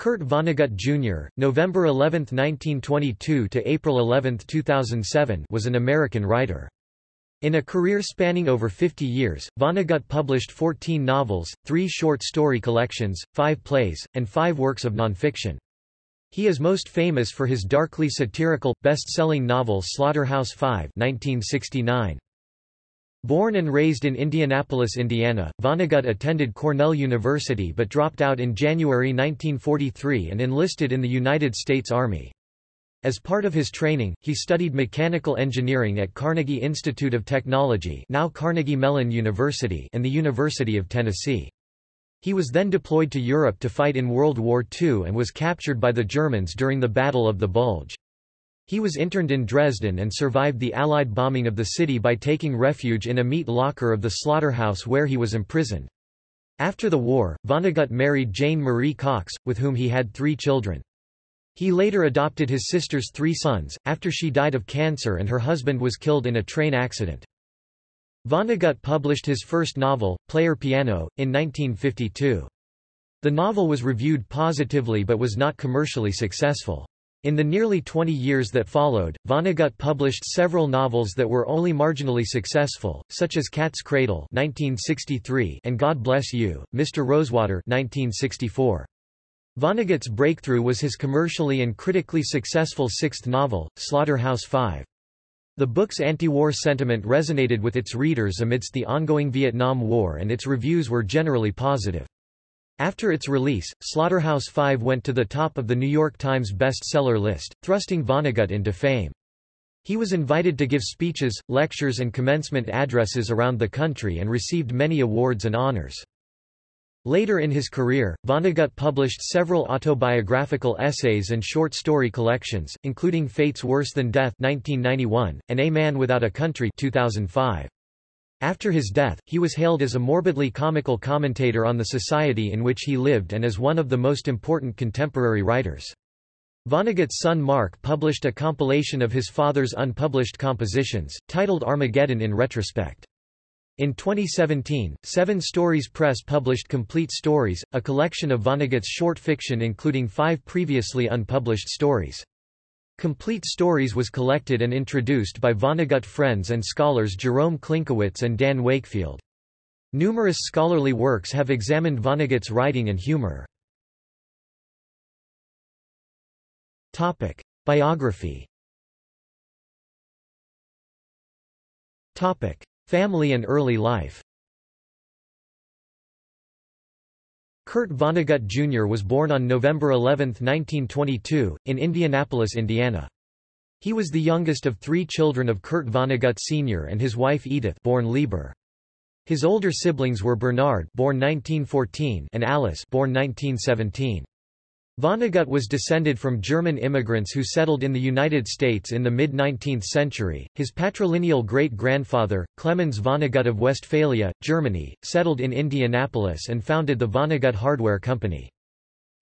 Kurt Vonnegut Jr., November 11, 1922 to April 11, 2007, was an American writer. In a career spanning over 50 years, Vonnegut published 14 novels, 3 short story collections, 5 plays, and 5 works of nonfiction. He is most famous for his darkly satirical, best-selling novel Slaughterhouse-Five 1969. Born and raised in Indianapolis, Indiana, Vonnegut attended Cornell University but dropped out in January 1943 and enlisted in the United States Army. As part of his training, he studied mechanical engineering at Carnegie Institute of Technology now Carnegie Mellon University and the University of Tennessee. He was then deployed to Europe to fight in World War II and was captured by the Germans during the Battle of the Bulge. He was interned in Dresden and survived the Allied bombing of the city by taking refuge in a meat locker of the slaughterhouse where he was imprisoned. After the war, Vonnegut married Jane Marie Cox, with whom he had three children. He later adopted his sister's three sons, after she died of cancer and her husband was killed in a train accident. Vonnegut published his first novel, Player Piano, in 1952. The novel was reviewed positively but was not commercially successful. In the nearly 20 years that followed, Vonnegut published several novels that were only marginally successful, such as Cat's Cradle 1963 and God Bless You, Mr. Rosewater 1964. Vonnegut's breakthrough was his commercially and critically successful sixth novel, Slaughterhouse-Five. The book's anti-war sentiment resonated with its readers amidst the ongoing Vietnam War and its reviews were generally positive. After its release, Slaughterhouse-Five went to the top of the New York Times bestseller list, thrusting Vonnegut into fame. He was invited to give speeches, lectures and commencement addresses around the country and received many awards and honors. Later in his career, Vonnegut published several autobiographical essays and short story collections, including Fate's Worse Than Death 1991, and A Man Without a Country 2005. After his death, he was hailed as a morbidly comical commentator on the society in which he lived and as one of the most important contemporary writers. Vonnegut's son Mark published a compilation of his father's unpublished compositions, titled Armageddon in retrospect. In 2017, Seven Stories Press published Complete Stories, a collection of Vonnegut's short fiction including five previously unpublished stories. Complete Stories was collected and introduced by Vonnegut friends and scholars Jerome Klinkowitz and Dan Wakefield. Numerous scholarly works have examined Vonnegut's writing and humor. Topic. Biography Topic. Family and early life Kurt Vonnegut Jr. was born on November 11, 1922, in Indianapolis, Indiana. He was the youngest of three children of Kurt Vonnegut Sr. and his wife Edith born Lieber. His older siblings were Bernard born 1914 and Alice born 1917. Vonnegut was descended from German immigrants who settled in the United States in the mid-19th century. His patrilineal great-grandfather, Clemens Vonnegut of Westphalia, Germany, settled in Indianapolis and founded the Vonnegut Hardware Company.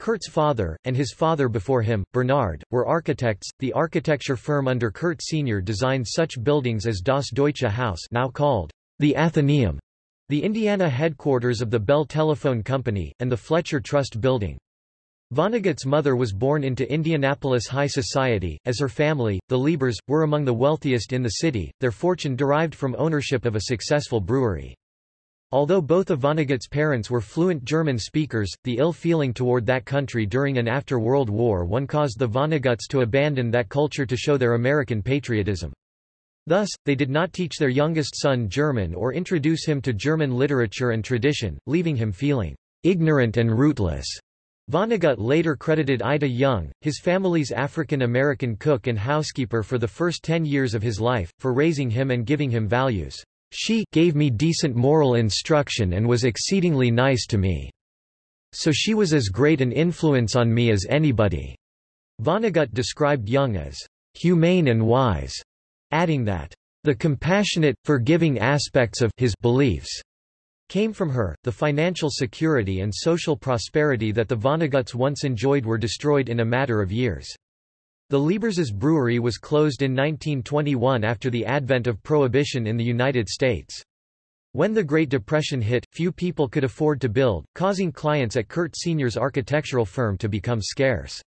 Kurt's father, and his father before him, Bernard, were architects. The architecture firm under Kurt Sr. designed such buildings as Das Deutsche Haus now called the Athenaeum, the Indiana headquarters of the Bell Telephone Company, and the Fletcher Trust Building. Vonnegut's mother was born into Indianapolis high society, as her family, the Liebers, were among the wealthiest in the city, their fortune derived from ownership of a successful brewery. Although both of Vonnegut's parents were fluent German speakers, the ill feeling toward that country during and after World War I caused the Vonneguts to abandon that culture to show their American patriotism. Thus, they did not teach their youngest son German or introduce him to German literature and tradition, leaving him feeling ignorant and rootless. Vonnegut later credited Ida Young, his family's African-American cook and housekeeper for the first ten years of his life, for raising him and giving him values. She gave me decent moral instruction and was exceedingly nice to me. So she was as great an influence on me as anybody. Vonnegut described Young as humane and wise, adding that the compassionate, forgiving aspects of his beliefs came from her. The financial security and social prosperity that the Vonneguts once enjoyed were destroyed in a matter of years. The Lieber's brewery was closed in 1921 after the advent of Prohibition in the United States. When the Great Depression hit, few people could afford to build, causing clients at Kurt Sr.'s architectural firm to become scarce.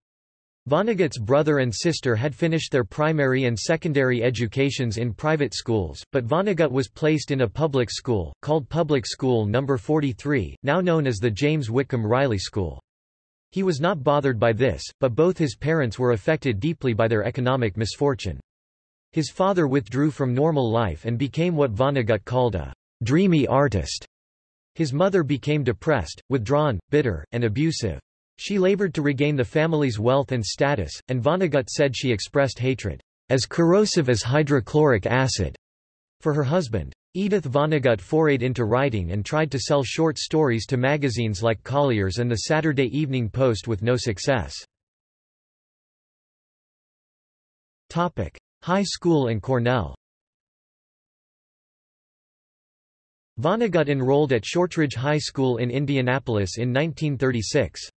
Vonnegut's brother and sister had finished their primary and secondary educations in private schools, but Vonnegut was placed in a public school, called Public School No. 43, now known as the James Whitcomb Riley School. He was not bothered by this, but both his parents were affected deeply by their economic misfortune. His father withdrew from normal life and became what Vonnegut called a dreamy artist. His mother became depressed, withdrawn, bitter, and abusive. She labored to regain the family's wealth and status, and Vonnegut said she expressed hatred, as corrosive as hydrochloric acid, for her husband. Edith Vonnegut forayed into writing and tried to sell short stories to magazines like Collier's and the Saturday Evening Post with no success. Topic. High school and Cornell Vonnegut enrolled at Shortridge High School in Indianapolis in 1936.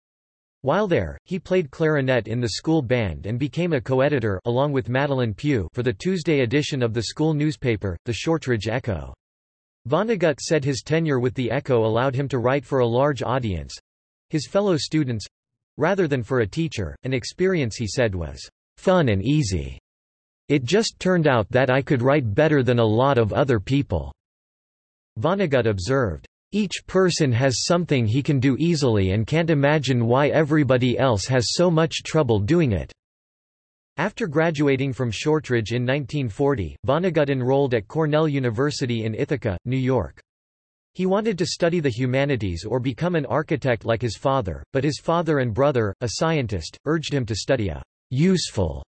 While there, he played clarinet in the school band and became a co-editor along with Madelyn Pugh for the Tuesday edition of the school newspaper, the Shortridge Echo. Vonnegut said his tenure with the Echo allowed him to write for a large audience—his fellow students—rather than for a teacher, an experience he said was fun and easy. It just turned out that I could write better than a lot of other people. Vonnegut observed, each person has something he can do easily and can't imagine why everybody else has so much trouble doing it. After graduating from Shortridge in 1940, Vonnegut enrolled at Cornell University in Ithaca, New York. He wanted to study the humanities or become an architect like his father, but his father and brother, a scientist, urged him to study a useful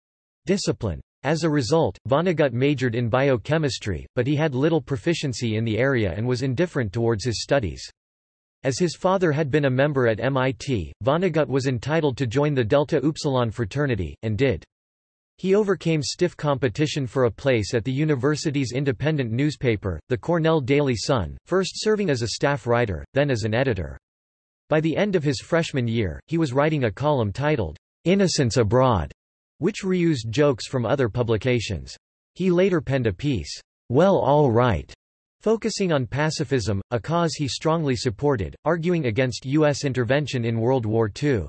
discipline. As a result, Vonnegut majored in biochemistry, but he had little proficiency in the area and was indifferent towards his studies. As his father had been a member at MIT, Vonnegut was entitled to join the Delta Upsilon fraternity, and did. He overcame stiff competition for a place at the university's independent newspaper, the Cornell Daily Sun, first serving as a staff writer, then as an editor. By the end of his freshman year, he was writing a column titled, Innocents Abroad, which reused jokes from other publications. He later penned a piece, Well All Right, focusing on pacifism, a cause he strongly supported, arguing against U.S. intervention in World War II.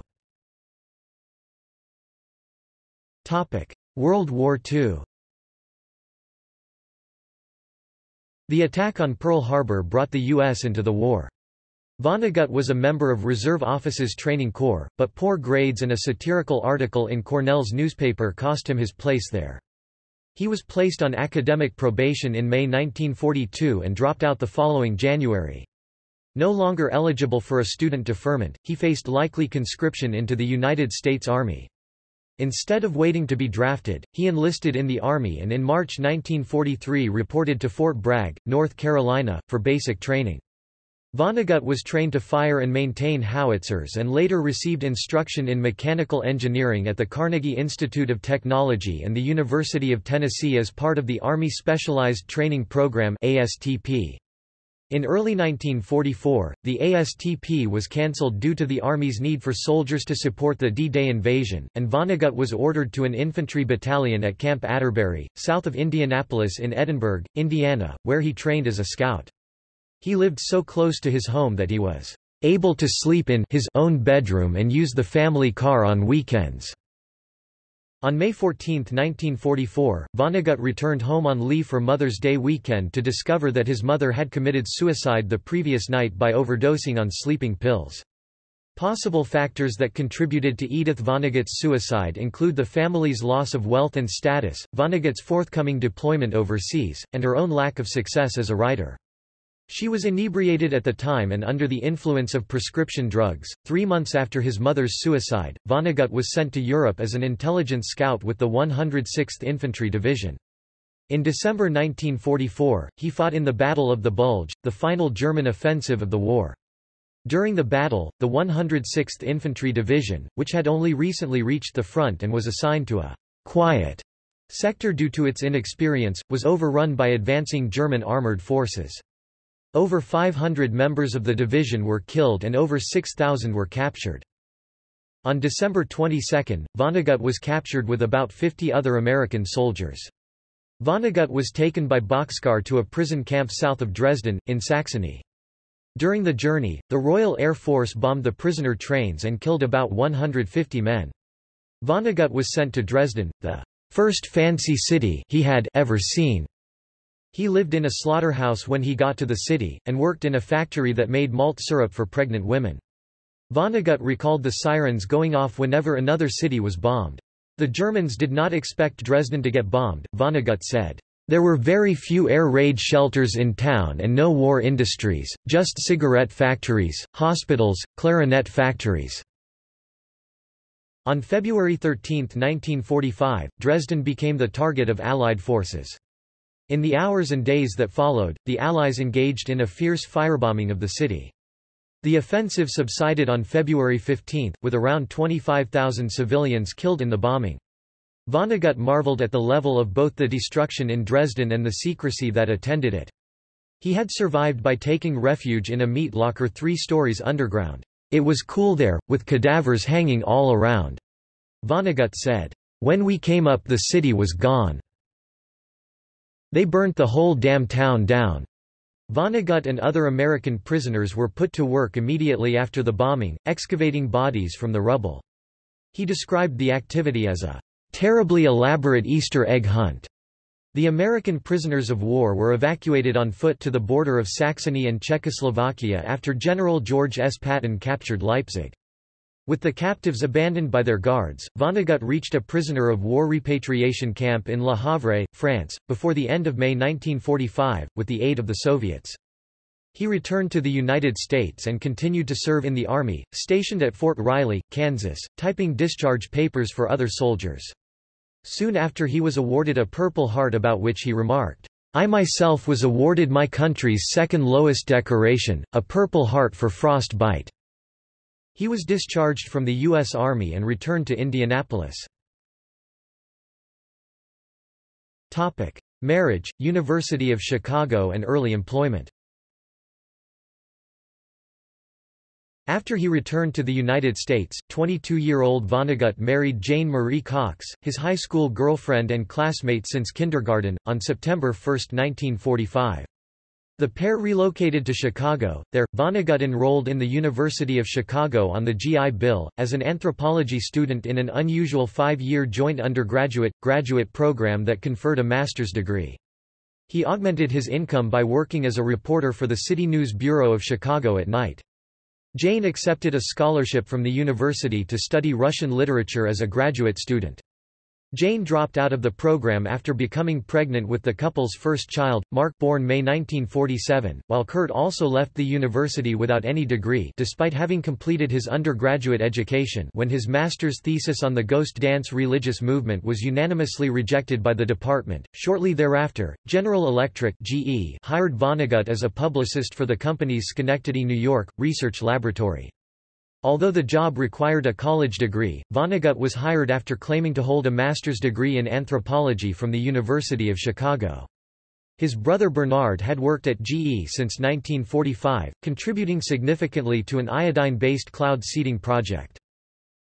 Topic. World War II The attack on Pearl Harbor brought the U.S. into the war. Vonnegut was a member of Reserve Officers Training Corps, but poor grades and a satirical article in Cornell's newspaper cost him his place there. He was placed on academic probation in May 1942 and dropped out the following January. No longer eligible for a student deferment, he faced likely conscription into the United States Army. Instead of waiting to be drafted, he enlisted in the Army and in March 1943 reported to Fort Bragg, North Carolina, for basic training. Vonnegut was trained to fire and maintain howitzers and later received instruction in mechanical engineering at the Carnegie Institute of Technology and the University of Tennessee as part of the Army Specialized Training Program ASTP. In early 1944, the ASTP was cancelled due to the Army's need for soldiers to support the D-Day invasion, and Vonnegut was ordered to an infantry battalion at Camp Atterbury, south of Indianapolis in Edinburgh, Indiana, where he trained as a scout. He lived so close to his home that he was able to sleep in his own bedroom and use the family car on weekends. On May 14, 1944, Vonnegut returned home on leave for Mother's Day weekend to discover that his mother had committed suicide the previous night by overdosing on sleeping pills. Possible factors that contributed to Edith Vonnegut's suicide include the family's loss of wealth and status, Vonnegut's forthcoming deployment overseas, and her own lack of success as a writer. She was inebriated at the time and under the influence of prescription drugs. Three months after his mother's suicide, Vonnegut was sent to Europe as an intelligence scout with the 106th Infantry Division. In December 1944, he fought in the Battle of the Bulge, the final German offensive of the war. During the battle, the 106th Infantry Division, which had only recently reached the front and was assigned to a quiet sector due to its inexperience, was overrun by advancing German armored forces. Over 500 members of the division were killed and over 6,000 were captured. On December 22, Vonnegut was captured with about 50 other American soldiers. Vonnegut was taken by Boxcar to a prison camp south of Dresden, in Saxony. During the journey, the Royal Air Force bombed the prisoner trains and killed about 150 men. Vonnegut was sent to Dresden, the first fancy city he had ever seen. He lived in a slaughterhouse when he got to the city, and worked in a factory that made malt syrup for pregnant women. Vonnegut recalled the sirens going off whenever another city was bombed. The Germans did not expect Dresden to get bombed, Vonnegut said. There were very few air raid shelters in town and no war industries, just cigarette factories, hospitals, clarinet factories. On February 13, 1945, Dresden became the target of Allied forces. In the hours and days that followed, the Allies engaged in a fierce firebombing of the city. The offensive subsided on February 15, with around 25,000 civilians killed in the bombing. Vonnegut marveled at the level of both the destruction in Dresden and the secrecy that attended it. He had survived by taking refuge in a meat locker three stories underground. It was cool there, with cadavers hanging all around. Vonnegut said, When we came up the city was gone. They burnt the whole damn town down. Vonnegut and other American prisoners were put to work immediately after the bombing, excavating bodies from the rubble. He described the activity as a terribly elaborate Easter egg hunt. The American prisoners of war were evacuated on foot to the border of Saxony and Czechoslovakia after General George S. Patton captured Leipzig. With the captives abandoned by their guards, Vonnegut reached a prisoner of war repatriation camp in Le Havre, France, before the end of May 1945, with the aid of the Soviets. He returned to the United States and continued to serve in the Army, stationed at Fort Riley, Kansas, typing discharge papers for other soldiers. Soon after he was awarded a Purple Heart about which he remarked, I myself was awarded my country's second lowest decoration, a Purple Heart for frostbite. He was discharged from the U.S. Army and returned to Indianapolis. Topic. Marriage, University of Chicago and early employment After he returned to the United States, 22-year-old Vonnegut married Jane Marie Cox, his high school girlfriend and classmate since kindergarten, on September 1, 1945. The pair relocated to Chicago. There, Vonnegut enrolled in the University of Chicago on the GI Bill, as an anthropology student in an unusual five-year joint undergraduate, graduate program that conferred a master's degree. He augmented his income by working as a reporter for the City News Bureau of Chicago at night. Jane accepted a scholarship from the university to study Russian literature as a graduate student. Jane dropped out of the program after becoming pregnant with the couple's first child, Mark born May 1947, while Kurt also left the university without any degree despite having completed his undergraduate education when his master's thesis on the ghost dance religious movement was unanimously rejected by the department. Shortly thereafter, General Electric GE hired Vonnegut as a publicist for the company's Schenectady, New York, research laboratory. Although the job required a college degree, Vonnegut was hired after claiming to hold a master's degree in anthropology from the University of Chicago. His brother Bernard had worked at GE since 1945, contributing significantly to an iodine-based cloud seeding project.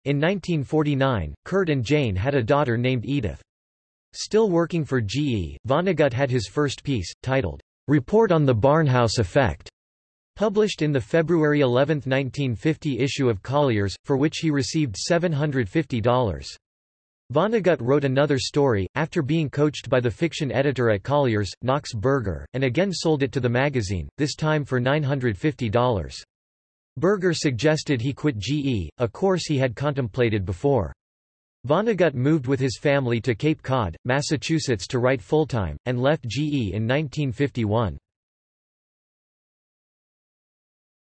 In 1949, Kurt and Jane had a daughter named Edith. Still working for GE, Vonnegut had his first piece, titled, Report on the Barnhouse Effect, Published in the February 11, 1950 issue of Collier's, for which he received $750. Vonnegut wrote another story, after being coached by the fiction editor at Collier's, Knox Burger, and again sold it to the magazine, this time for $950. Burger suggested he quit GE, a course he had contemplated before. Vonnegut moved with his family to Cape Cod, Massachusetts to write full-time, and left GE in 1951.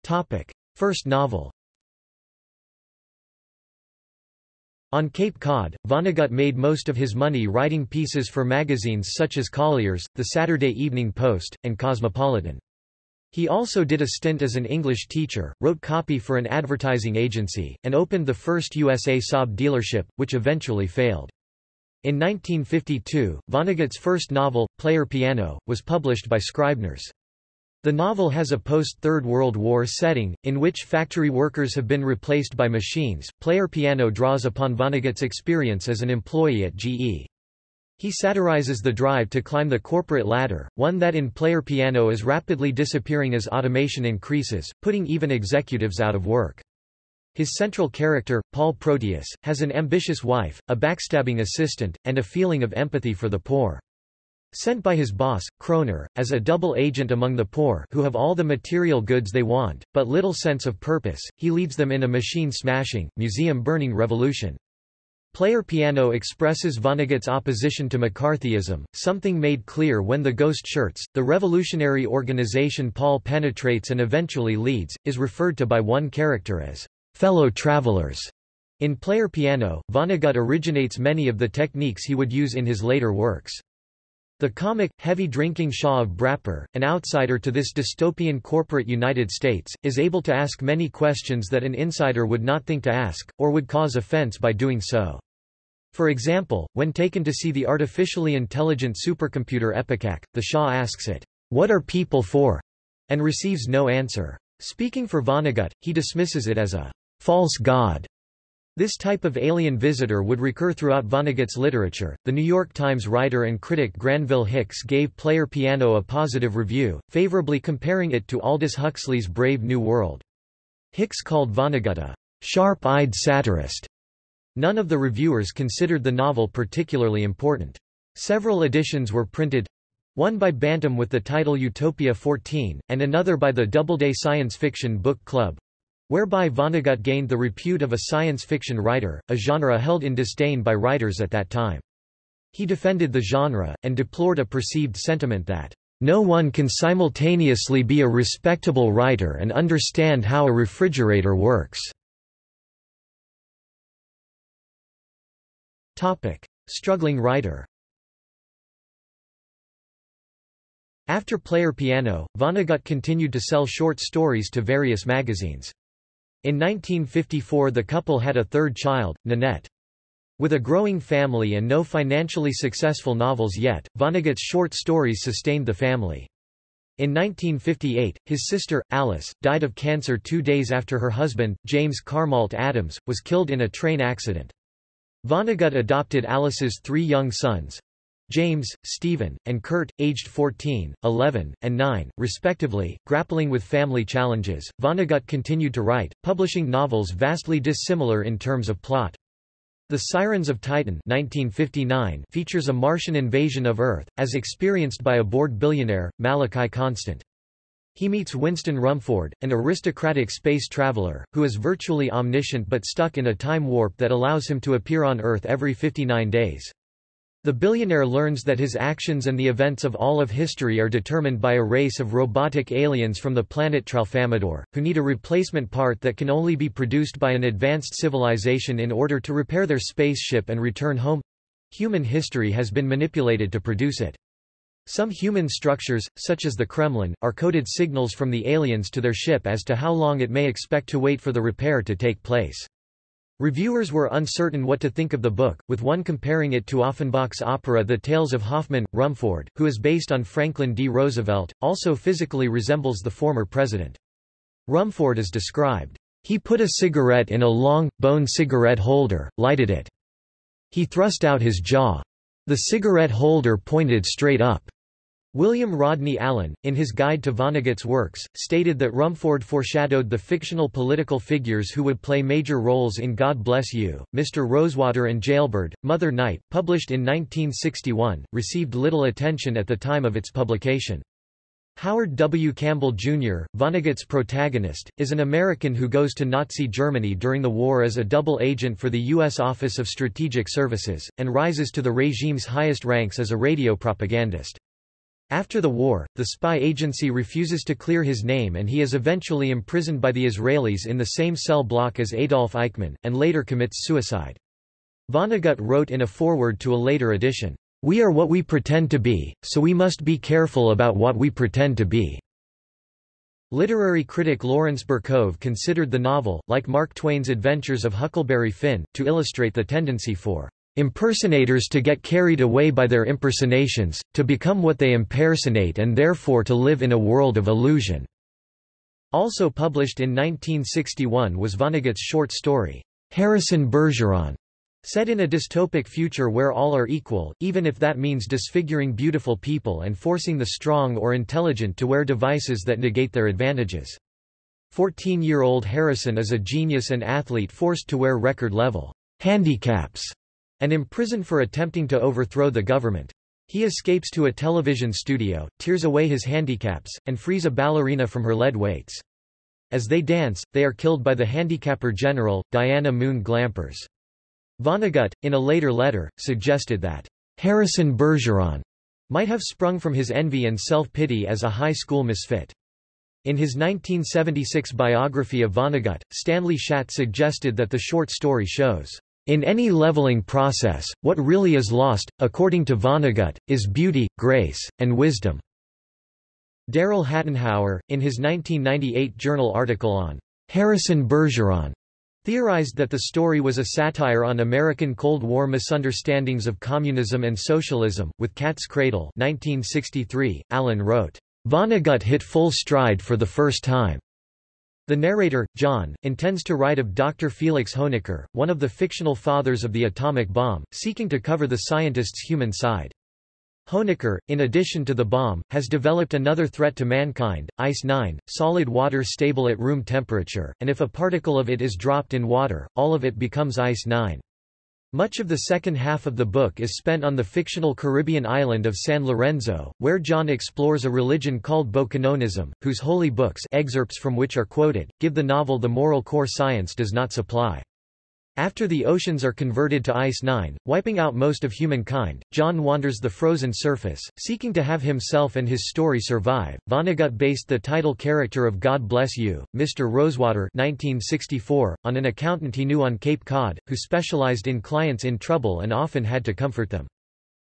Topic. First novel On Cape Cod, Vonnegut made most of his money writing pieces for magazines such as Collier's, The Saturday Evening Post, and Cosmopolitan. He also did a stint as an English teacher, wrote copy for an advertising agency, and opened the first USA Saab dealership, which eventually failed. In 1952, Vonnegut's first novel, Player Piano, was published by Scribner's. The novel has a post-Third World War setting, in which factory workers have been replaced by machines. Player Piano draws upon Vonnegut's experience as an employee at GE. He satirizes the drive to climb the corporate ladder, one that in Player Piano is rapidly disappearing as automation increases, putting even executives out of work. His central character, Paul Proteus, has an ambitious wife, a backstabbing assistant, and a feeling of empathy for the poor. Sent by his boss, Kroner, as a double agent among the poor who have all the material goods they want, but little sense of purpose, he leads them in a machine-smashing, museum-burning revolution. Player Piano expresses Vonnegut's opposition to McCarthyism, something made clear when the Ghost Shirts, the revolutionary organization Paul penetrates and eventually leads, is referred to by one character as fellow travelers. In Player Piano, Vonnegut originates many of the techniques he would use in his later works. The comic, heavy-drinking Shah of Bratpuhr, an outsider to this dystopian corporate United States, is able to ask many questions that an insider would not think to ask, or would cause offense by doing so. For example, when taken to see the artificially intelligent supercomputer Epicac, the Shah asks it, What are people for? and receives no answer. Speaking for Vonnegut, he dismisses it as a false god. This type of alien visitor would recur throughout Vonnegut's literature. The New York Times writer and critic Granville Hicks gave Player Piano a positive review, favorably comparing it to Aldous Huxley's Brave New World. Hicks called Vonnegut a sharp-eyed satirist None of the reviewers considered the novel particularly important. Several editions were printed, one by Bantam with the title Utopia 14, and another by the Doubleday Science Fiction Book Club, whereby Vonnegut gained the repute of a science fiction writer, a genre held in disdain by writers at that time. He defended the genre, and deplored a perceived sentiment that, "...no one can simultaneously be a respectable writer and understand how a refrigerator works." Topic. Struggling writer After Player Piano, Vonnegut continued to sell short stories to various magazines. In 1954 the couple had a third child, Nanette. With a growing family and no financially successful novels yet, Vonnegut's short stories sustained the family. In 1958, his sister, Alice, died of cancer two days after her husband, James Carmalt Adams, was killed in a train accident. Vonnegut adopted Alice's three young sons, James, Stephen, and Kurt, aged 14, 11, and 9, respectively, grappling with family challenges. Vonnegut continued to write, publishing novels vastly dissimilar in terms of plot. The Sirens of Titan 1959 features a Martian invasion of Earth, as experienced by a bored billionaire, Malachi Constant. He meets Winston Rumfoord, an aristocratic space traveler, who is virtually omniscient but stuck in a time warp that allows him to appear on Earth every 59 days. The billionaire learns that his actions and the events of all of history are determined by a race of robotic aliens from the planet Tralfamadore, who need a replacement part that can only be produced by an advanced civilization in order to repair their spaceship and return home. Human history has been manipulated to produce it. Some human structures, such as the Kremlin, are coded signals from the aliens to their ship as to how long it may expect to wait for the repair to take place. Reviewers were uncertain what to think of the book, with one comparing it to Offenbach's opera The Tales of Hoffmann. Rumfoord, who is based on Franklin D. Roosevelt, also physically resembles the former president. Rumfoord is described. He put a cigarette in a long, bone cigarette holder, lighted it. He thrust out his jaw. The cigarette holder pointed straight up. William Rodney Allen, in his Guide to Vonnegut's works, stated that Rumfoord foreshadowed the fictional political figures who would play major roles in God Bless You, Mr. Rosewater and Jailbird. Mother Night, published in 1961, received little attention at the time of its publication. Howard W. Campbell, Jr., Vonnegut's protagonist, is an American who goes to Nazi Germany during the war as a double agent for the U.S. Office of Strategic Services, and rises to the regime's highest ranks as a radio propagandist. After the war, the spy agency refuses to clear his name and he is eventually imprisoned by the Israelis in the same cell block as Adolf Eichmann, and later commits suicide. Vonnegut wrote in a foreword to a later edition, "...we are what we pretend to be, so we must be careful about what we pretend to be." Literary critic Lawrence Berkove considered the novel, like Mark Twain's Adventures of Huckleberry Finn, to illustrate the tendency for impersonators to get carried away by their impersonations, to become what they impersonate and therefore to live in a world of illusion." Also published in 1961 was Vonnegut's short story, Harrison Bergeron, Set in a dystopic future where all are equal, even if that means disfiguring beautiful people and forcing the strong or intelligent to wear devices that negate their advantages. 14-year-old Harrison is a genius and athlete forced to wear record-level handicaps and imprisoned for attempting to overthrow the government. He escapes to a television studio, tears away his handicaps, and frees a ballerina from her lead weights. As they dance, they are killed by the handicapper general, Diana Moon Glampers. Vonnegut, in a later letter, suggested that Harrison Bergeron might have sprung from his envy and self-pity as a high school misfit. In his 1976 biography of Vonnegut, Stanley Schatt suggested that the short story shows, "...in any leveling process, what really is lost, according to Vonnegut, is beauty, grace, and wisdom." Daryl Hattenhauer, in his 1998 journal article on Harrison Bergeron, theorized that the story was a satire on American Cold War misunderstandings of communism and socialism. With Cat's Cradle 1963, Allen wrote, Vonnegut hit full stride for the first time. The narrator, John, intends to write of Dr. Felix Hoenikker, one of the fictional fathers of the atomic bomb, seeking to cover the scientist's human side. Hoenikker, in addition to the bomb, has developed another threat to mankind, Ice-9, solid water stable at room temperature, and if a particle of it is dropped in water, all of it becomes Ice-9. Much of the second half of the book is spent on the fictional Caribbean island of San Lorenzo, where John explores a religion called Bokononism, whose holy books excerpts from which are quoted, give the novel the moral core science does not supply. After the oceans are converted to ice-9, wiping out most of humankind, John wanders the frozen surface, seeking to have himself and his story survive. Vonnegut based the title character of God Bless You, Mr. Rosewater 1964, on an accountant he knew on Cape Cod, who specialized in clients in trouble and often had to comfort them.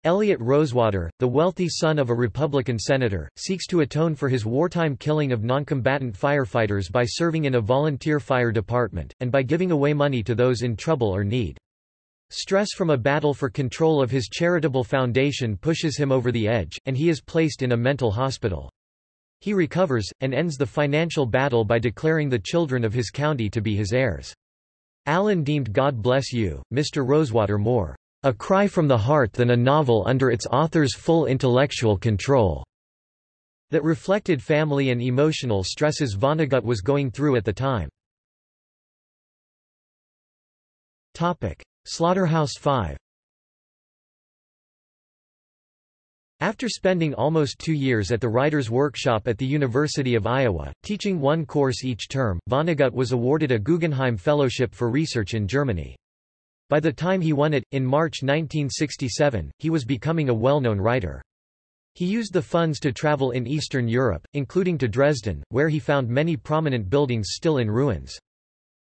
Elliot Rosewater, the wealthy son of a Republican senator, seeks to atone for his wartime killing of noncombatant firefighters by serving in a volunteer fire department, and by giving away money to those in trouble or need. Stress from a battle for control of his charitable foundation pushes him over the edge, and he is placed in a mental hospital. He recovers, and ends the financial battle by declaring the children of his county to be his heirs. Allen deemed God Bless You, Mr. Rosewater more a cry from the heart than a novel under its author's full intellectual control, that reflected family and emotional stresses Vonnegut was going through at the time. Topic. Slaughterhouse-Five After spending almost two years at the Writers' Workshop at the University of Iowa, teaching one course each term, Vonnegut was awarded a Guggenheim Fellowship for Research in Germany. By the time he won it, in March 1967, he was becoming a well-known writer. He used the funds to travel in Eastern Europe, including to Dresden, where he found many prominent buildings still in ruins.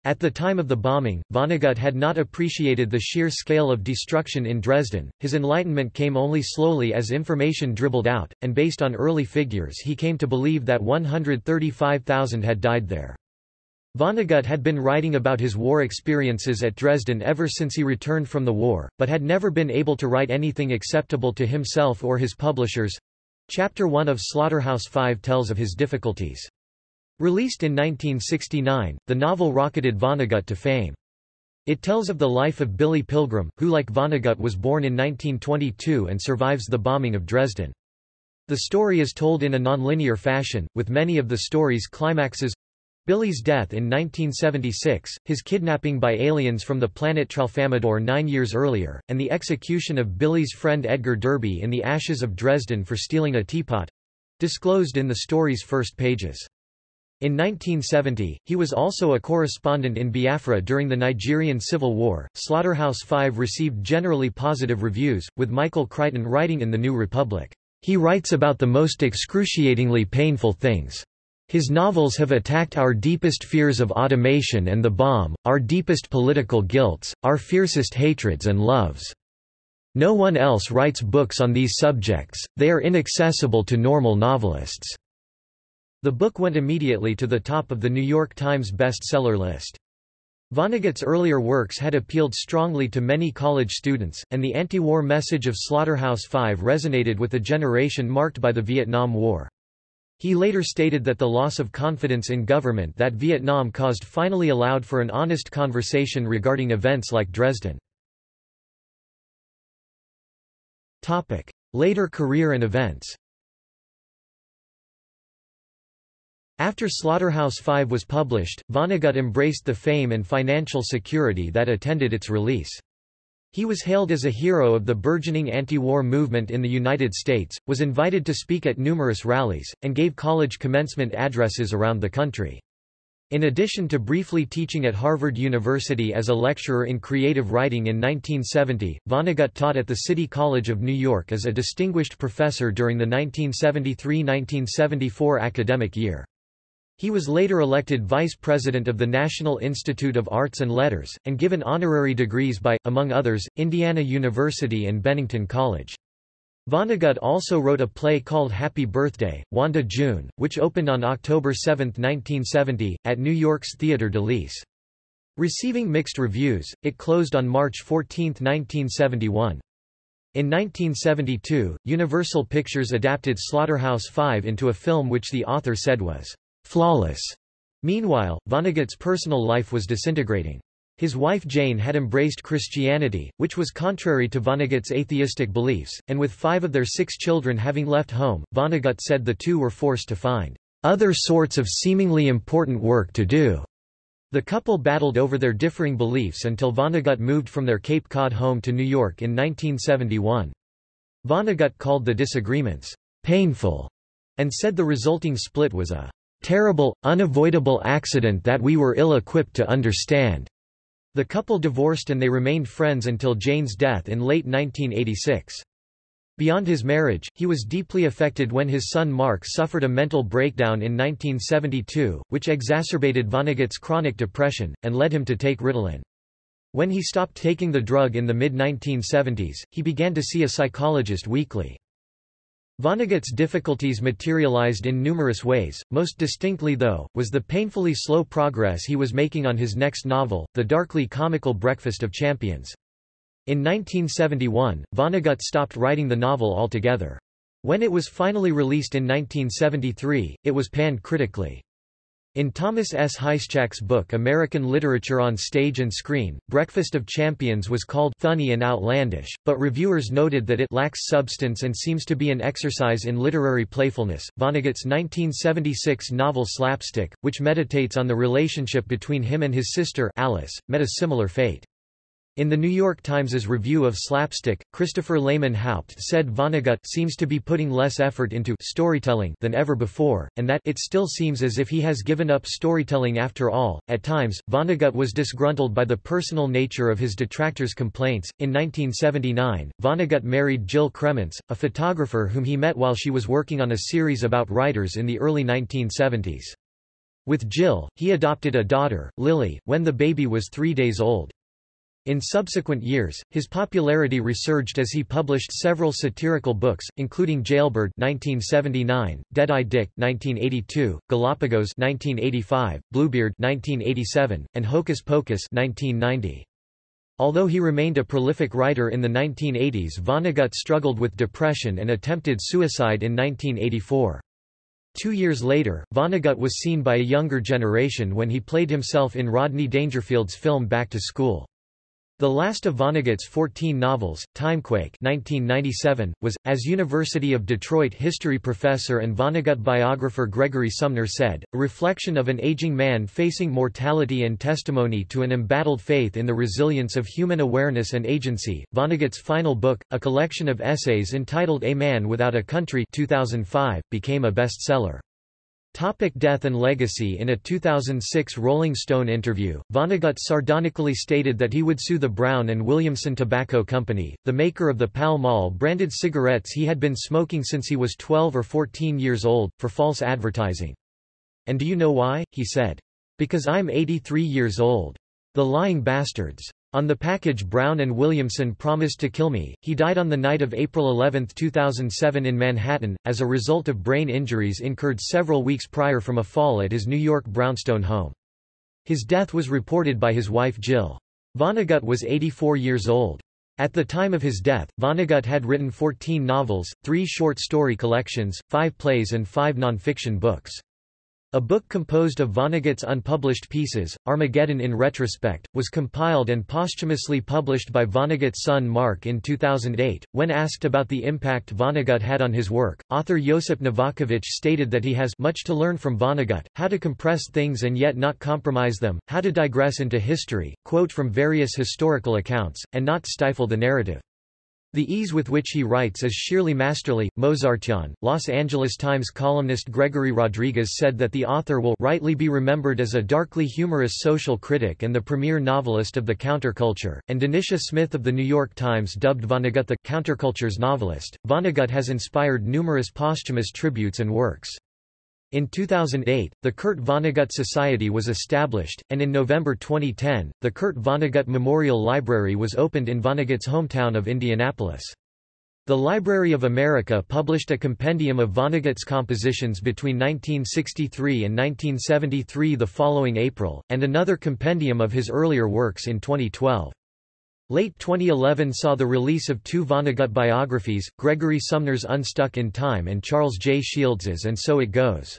At the time of the bombing, Vonnegut had not appreciated the sheer scale of destruction in Dresden. His enlightenment came only slowly as information dribbled out, and based on early figures he came to believe that 135,000 had died there. Vonnegut had been writing about his war experiences at Dresden ever since he returned from the war, but had never been able to write anything acceptable to himself or his publishers. Chapter 1 of Slaughterhouse-Five tells of his difficulties. Released in 1969, the novel rocketed Vonnegut to fame. It tells of the life of Billy Pilgrim, who like Vonnegut was born in 1922 and survives the bombing of Dresden. The story is told in a nonlinear fashion, with many of the story's climaxes Billy's death in 1976, his kidnapping by aliens from the planet Tralfamadore nine years earlier, and the execution of Billy's friend Edgar Derby in the ashes of Dresden for stealing a teapot—disclosed in the story's first pages. In 1970, he was also a correspondent in Biafra during the Nigerian Civil War. Slaughterhouse-Five received generally positive reviews, with Michael Crichton writing in The New Republic. He writes about the most excruciatingly painful things. His novels have attacked our deepest fears of automation and the bomb, our deepest political guilts, our fiercest hatreds and loves. No one else writes books on these subjects, they are inaccessible to normal novelists." The book went immediately to the top of the New York Times bestseller list. Vonnegut's earlier works had appealed strongly to many college students, and the anti-war message of Slaughterhouse-Five resonated with a generation marked by the Vietnam War. He later stated that the loss of confidence in government that Vietnam caused finally allowed for an honest conversation regarding events like Dresden. Later career and events After Slaughterhouse-Five was published, Vonnegut embraced the fame and financial security that attended its release. He was hailed as a hero of the burgeoning anti-war movement in the United States, was invited to speak at numerous rallies, and gave college commencement addresses around the country. In addition to briefly teaching at Harvard University as a lecturer in creative writing in 1970, Vonnegut taught at the City College of New York as a distinguished professor during the 1973–1974 academic year. He was later elected vice president of the National Institute of Arts and Letters, and given honorary degrees by, among others, Indiana University and Bennington College. Vonnegut also wrote a play called Happy Birthday, Wanda June, which opened on October 7, 1970, at New York's Theatre de Lys. Receiving mixed reviews, it closed on March 14, 1971. In 1972, Universal Pictures adapted Slaughterhouse-Five into a film which the author said was flawless. Meanwhile, Vonnegut's personal life was disintegrating. His wife Jane had embraced Christianity, which was contrary to Vonnegut's atheistic beliefs, and with five of their six children having left home, Vonnegut said the two were forced to find other sorts of seemingly important work to do. The couple battled over their differing beliefs until Vonnegut moved from their Cape Cod home to New York in 1971. Vonnegut called the disagreements painful and said the resulting split was a terrible, unavoidable accident that we were ill-equipped to understand. The couple divorced and they remained friends until Jane's death in late 1986. Beyond his marriage, he was deeply affected when his son Mark suffered a mental breakdown in 1972, which exacerbated Vonnegut's chronic depression, and led him to take Ritalin. When he stopped taking the drug in the mid-1970s, he began to see a psychologist weekly. Vonnegut's difficulties materialized in numerous ways, most distinctly though, was the painfully slow progress he was making on his next novel, The Darkly Comical Breakfast of Champions. In 1971, Vonnegut stopped writing the novel altogether. When it was finally released in 1973, it was panned critically. In Thomas S. Hischak's book American Literature on Stage and Screen, Breakfast of Champions was called funny and outlandish, but reviewers noted that it lacks substance and seems to be an exercise in literary playfulness. Vonnegut's 1976 novel Slapstick, which meditates on the relationship between him and his sister Alice, met a similar fate. In the New York Times's review of Slapstick, Christopher Lehmann-Haupt said Vonnegut seems to be putting less effort into storytelling than ever before, and that it still seems as if he has given up storytelling after all. At times, Vonnegut was disgruntled by the personal nature of his detractors' complaints. In 1979, Vonnegut married Jill Krementz, a photographer whom he met while she was working on a series about writers in the early 1970s. With Jill, he adopted a daughter, Lily, when the baby was three days old. In subsequent years, his popularity resurged as he published several satirical books, including Jailbird (1979), Deadeye Dick (1982), Galapagos (1985), Bluebeard (1987), and Hocus Pocus (1990). Although he remained a prolific writer in the 1980s Vonnegut struggled with depression and attempted suicide in 1984. Two years later, Vonnegut was seen by a younger generation when he played himself in Rodney Dangerfield's film Back to School. The last of Vonnegut's 14 novels, Timequake 1997, was, as University of Detroit history professor and Vonnegut biographer Gregory Sumner said, a reflection of an aging man facing mortality and testimony to an embattled faith in the resilience of human awareness and agency. Vonnegut's final book, a collection of essays entitled A Man Without a Country 2005, became a bestseller. Topic death and legacy In a 2006 Rolling Stone interview, Vonnegut sardonically stated that he would sue the Brown and Williamson Tobacco Company, the maker of the Pall Mall branded cigarettes he had been smoking since he was 12 or 14 years old, for false advertising. And do you know why? he said. Because I'm 83 years old. The lying bastards. On the package Brown and Williamson promised to kill me. He died on the night of April 11, 2007 in Manhattan, as a result of brain injuries incurred several weeks prior from a fall at his New York brownstone home. His death was reported by his wife Jill. Vonnegut was 84 years old. At the time of his death, Vonnegut had written 14 novels, three short story collections, five plays and five nonfiction books. A book composed of Vonnegut's unpublished pieces, Armageddon in Retrospect, was compiled and posthumously published by Vonnegut's son Mark in 2008. When asked about the impact Vonnegut had on his work, author Josip Novakovich stated that he has much to learn from Vonnegut, how to compress things and yet not compromise them, how to digress into history, quote from various historical accounts, and not stifle the narrative. The ease with which he writes is sheerly masterly. Mozartian, Los Angeles Times columnist Gregory Rodriguez said that the author will rightly be remembered as a darkly humorous social critic and the premier novelist of the counterculture, and Dinitia Smith of the New York Times dubbed Vonnegut the counterculture's novelist. Vonnegut has inspired numerous posthumous tributes and works. In 2008, the Kurt Vonnegut Society was established, and in November 2010, the Kurt Vonnegut Memorial Library was opened in Vonnegut's hometown of Indianapolis. The Library of America published a compendium of Vonnegut's compositions between 1963 and 1973 the following April, and another compendium of his earlier works in 2012. Late 2011 saw the release of two Vonnegut biographies, Gregory Sumner's Unstuck in Time and Charles J. Shields's And So It Goes.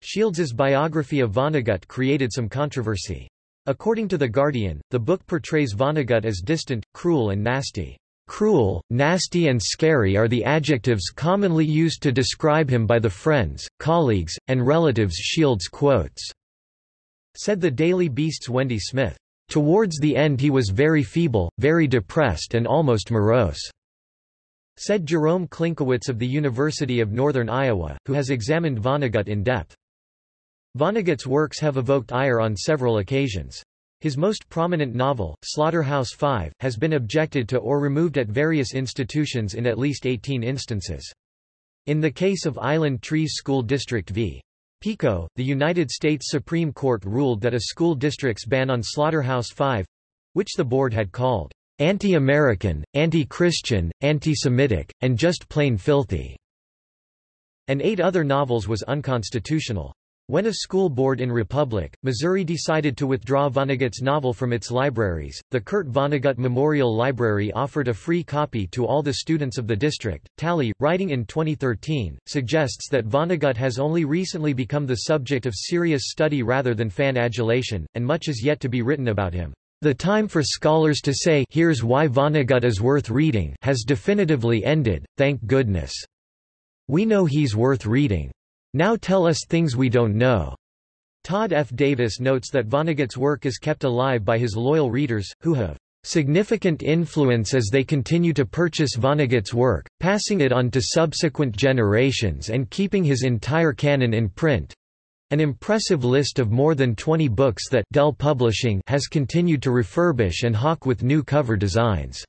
Shields's biography of Vonnegut created some controversy. According to The Guardian, the book portrays Vonnegut as distant, cruel and nasty. Cruel, nasty and scary are the adjectives commonly used to describe him by the friends, colleagues, and relatives Shields quotes, said the Daily Beast's Wendy Smith. Towards the end he was very feeble, very depressed and almost morose," said Jerome Klinkowitz of the University of Northern Iowa, who has examined Vonnegut in depth. Vonnegut's works have evoked ire on several occasions. His most prominent novel, Slaughterhouse-Five, has been objected to or removed at various institutions in at least 18 instances. In the case of Island Trees School District v. Pico, the United States Supreme Court ruled that a school district's ban on Slaughterhouse-Five—which the board had called anti-American, anti-Christian, anti-Semitic, and just plain filthy, and eight other novels was unconstitutional. When a school board in Republic, Missouri decided to withdraw Vonnegut's novel from its libraries, the Kurt Vonnegut Memorial Library offered a free copy to all the students of the district. Tally, writing in 2013, suggests that Vonnegut has only recently become the subject of serious study rather than fan adulation, and much is yet to be written about him. The time for scholars to say here's why Vonnegut is worth reading has definitively ended, thank goodness. We know he's worth reading. Now tell us things we don't know. Todd F. Davis notes that Vonnegut's work is kept alive by his loyal readers, who have significant influence as they continue to purchase Vonnegut's work, passing it on to subsequent generations and keeping his entire canon in print. An impressive list of more than 20 books that Dell Publishing has continued to refurbish and hawk with new cover designs.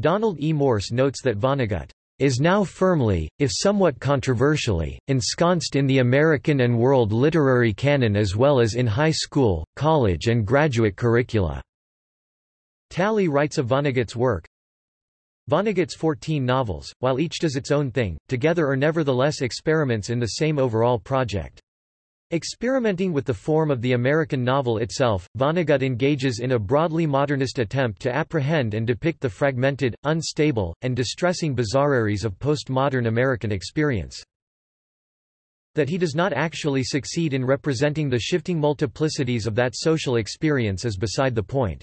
Donald E. Morse notes that Vonnegut is now firmly, if somewhat controversially, ensconced in the American and world literary canon as well as in high school, college and graduate curricula. Tally writes of Vonnegut's work, Vonnegut's 14 novels, while each does its own thing, together are nevertheless experiments in the same overall project. Experimenting with the form of the American novel itself, Vonnegut engages in a broadly modernist attempt to apprehend and depict the fragmented, unstable, and distressing bizarreries of postmodern American experience. That he does not actually succeed in representing the shifting multiplicities of that social experience is beside the point.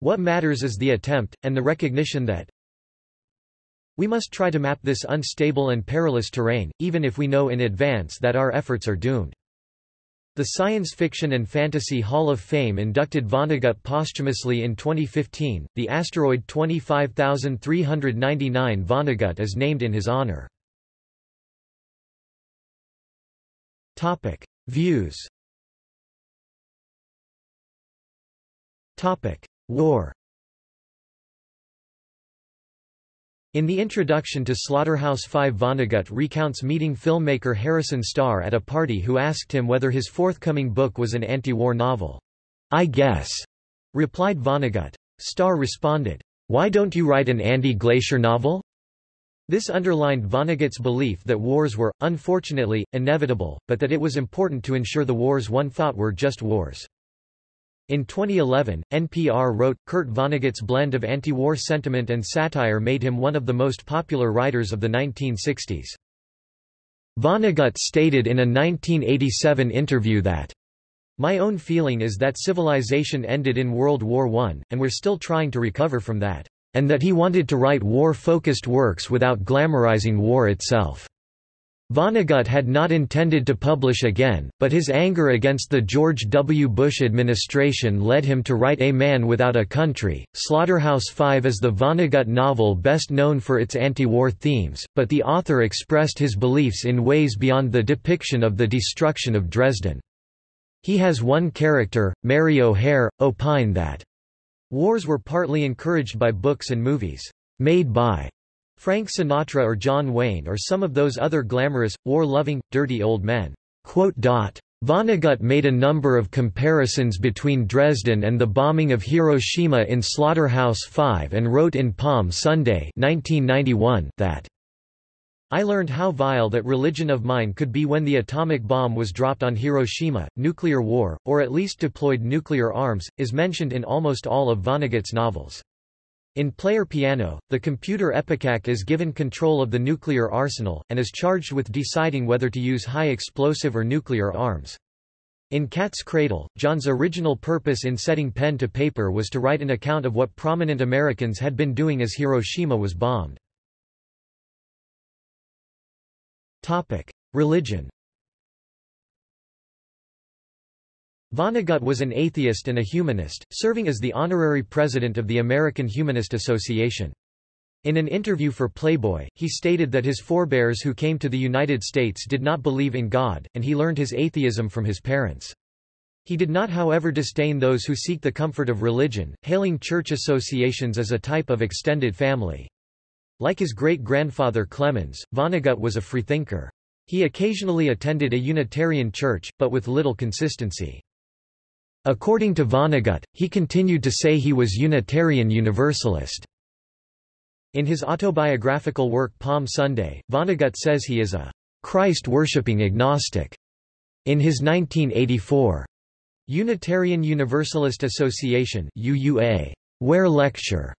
What matters is the attempt, and the recognition that we must try to map this unstable and perilous terrain, even if we know in advance that our efforts are doomed. The Science Fiction and Fantasy Hall of Fame inducted Vonnegut posthumously in 2015. The asteroid 25399 Vonnegut is named in his honor. Topic: Views. Topic: War. In the introduction to Slaughterhouse-Five Vonnegut recounts meeting filmmaker Harrison Starr at a party who asked him whether his forthcoming book was an anti-war novel. I guess, replied Vonnegut. Starr responded, Why don't you write an anti-glacier novel? This underlined Vonnegut's belief that wars were, unfortunately, inevitable, but that it was important to ensure the wars one thought were just wars. In 2011, NPR wrote, Kurt Vonnegut's blend of anti-war sentiment and satire made him one of the most popular writers of the 1960s. Vonnegut stated in a 1987 interview that my own feeling is that civilization ended in World War I, and we're still trying to recover from that, and that he wanted to write war-focused works without glamorizing war itself. Vonnegut had not intended to publish again, but his anger against the George W. Bush administration led him to write A Man Without a Country. Slaughterhouse-Five is the Vonnegut novel best known for its anti-war themes, but the author expressed his beliefs in ways beyond the depiction of the destruction of Dresden. He has one character, Mary O'Hare, opine that wars were partly encouraged by books and movies made by Frank Sinatra or John Wayne or some of those other glamorous, war-loving, dirty old men." Vonnegut made a number of comparisons between Dresden and the bombing of Hiroshima in Slaughterhouse-Five and wrote in Palm Sunday 1991 that I learned how vile that religion of mine could be when the atomic bomb was dropped on Hiroshima. Nuclear war, or at least deployed nuclear arms, is mentioned in almost all of Vonnegut's novels. In Player Piano, the computer Epicac is given control of the nuclear arsenal, and is charged with deciding whether to use high explosive or nuclear arms. In Cat's Cradle, John's original purpose in setting pen to paper was to write an account of what prominent Americans had been doing as Hiroshima was bombed. Religion Vonnegut was an atheist and a humanist, serving as the honorary president of the American Humanist Association. In an interview for Playboy, he stated that his forebears who came to the United States did not believe in God, and he learned his atheism from his parents. He did not however disdain those who seek the comfort of religion, hailing church associations as a type of extended family. Like his great-grandfather Clemens, Vonnegut was a freethinker. He occasionally attended a Unitarian church, but with little consistency. According to Vonnegut, he continued to say he was Unitarian Universalist. In his autobiographical work Palm Sunday, Vonnegut says he is a Christ-worshipping agnostic. In his 1984 Unitarian Universalist Association UUA Ware lecture,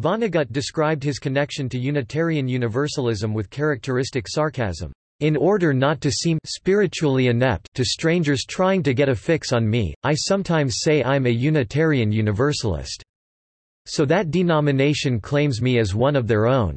Vonnegut described his connection to Unitarian Universalism with characteristic sarcasm. In order not to seem spiritually inept to strangers trying to get a fix on me, I sometimes say I'm a Unitarian Universalist. So that denomination claims me as one of their own.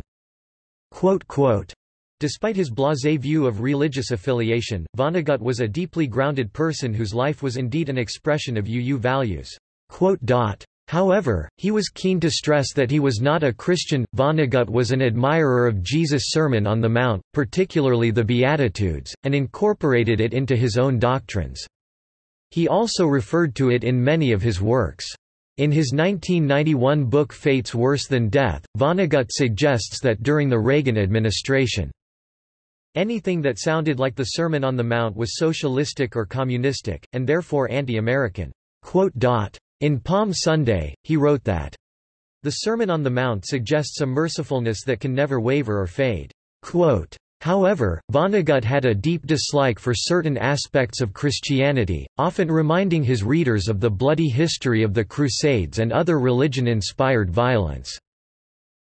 Quote, quote. Despite his blasé view of religious affiliation, Vonnegut was a deeply grounded person whose life was indeed an expression of UU values. Quote, dot. However, he was keen to stress that he was not a Christian. Vonnegut was an admirer of Jesus' Sermon on the Mount, particularly the Beatitudes, and incorporated it into his own doctrines. He also referred to it in many of his works. In his 1991 book Fates Worse Than Death, Vonnegut suggests that during the Reagan administration, anything that sounded like the Sermon on the Mount was socialistic or communistic, and therefore anti-American. In Palm Sunday, he wrote that, The Sermon on the Mount suggests a mercifulness that can never waver or fade. Quote, However, Vonnegut had a deep dislike for certain aspects of Christianity, often reminding his readers of the bloody history of the Crusades and other religion-inspired violence.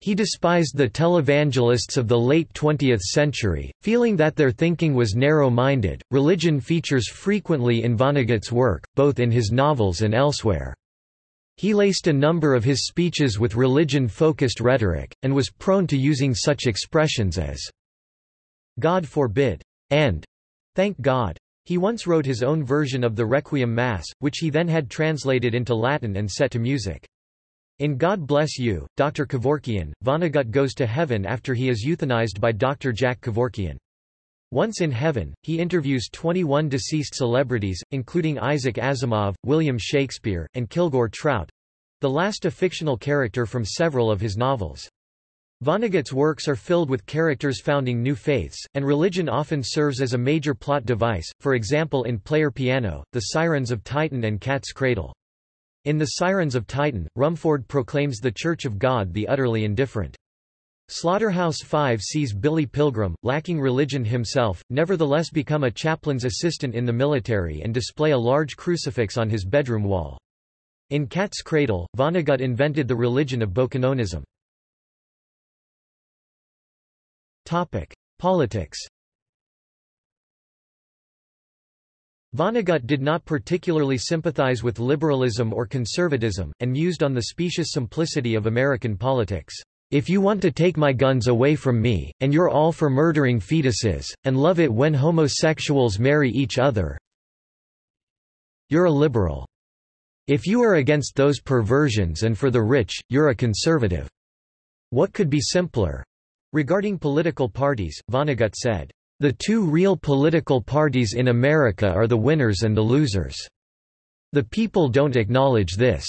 He despised the televangelists of the late 20th century, feeling that their thinking was narrow-minded. Religion features frequently in Vonnegut's work, both in his novels and elsewhere. He laced a number of his speeches with religion-focused rhetoric, and was prone to using such expressions as God forbid and thank God. He once wrote his own version of the Requiem Mass, which he then had translated into Latin and set to music. In God Bless You, Dr. Kevorkian, Vonnegut goes to heaven after he is euthanized by Dr. Jack Kevorkian. Once in heaven, he interviews 21 deceased celebrities, including Isaac Asimov, William Shakespeare, and Kilgore Trout—the last a fictional character from several of his novels. Vonnegut's works are filled with characters founding new faiths, and religion often serves as a major plot device, for example in Player Piano, The Sirens of Titan and Cat's Cradle. In The Sirens of Titan, Rumfoord proclaims the Church of God the utterly indifferent. Slaughterhouse-Five sees Billy Pilgrim, lacking religion himself, nevertheless become a chaplain's assistant in the military and display a large crucifix on his bedroom wall. In Cat's Cradle, Vonnegut invented the religion of Bokononism. Politics Vonnegut did not particularly sympathize with liberalism or conservatism, and mused on the specious simplicity of American politics. If you want to take my guns away from me, and you're all for murdering fetuses, and love it when homosexuals marry each other, you're a liberal. If you are against those perversions and for the rich, you're a conservative. What could be simpler? Regarding political parties, Vonnegut said, the two real political parties in America are the winners and the losers. The people don't acknowledge this.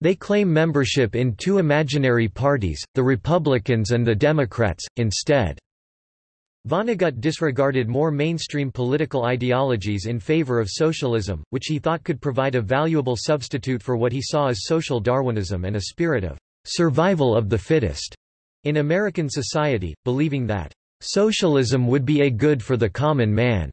They claim membership in two imaginary parties, the Republicans and the Democrats, instead. Vonnegut disregarded more mainstream political ideologies in favor of socialism, which he thought could provide a valuable substitute for what he saw as social Darwinism and a spirit of survival of the fittest in American society, believing that Socialism would be a good for the common man.